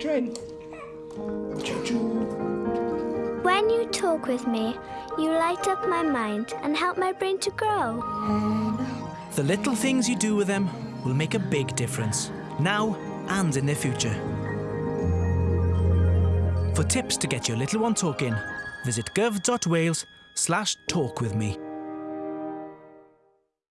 train. When you talk with me, you light up my mind and help my brain to grow. The little things you do with them will make a big difference, now and in their future. For tips to get your little one talking, visit gov.wales slash talk with me.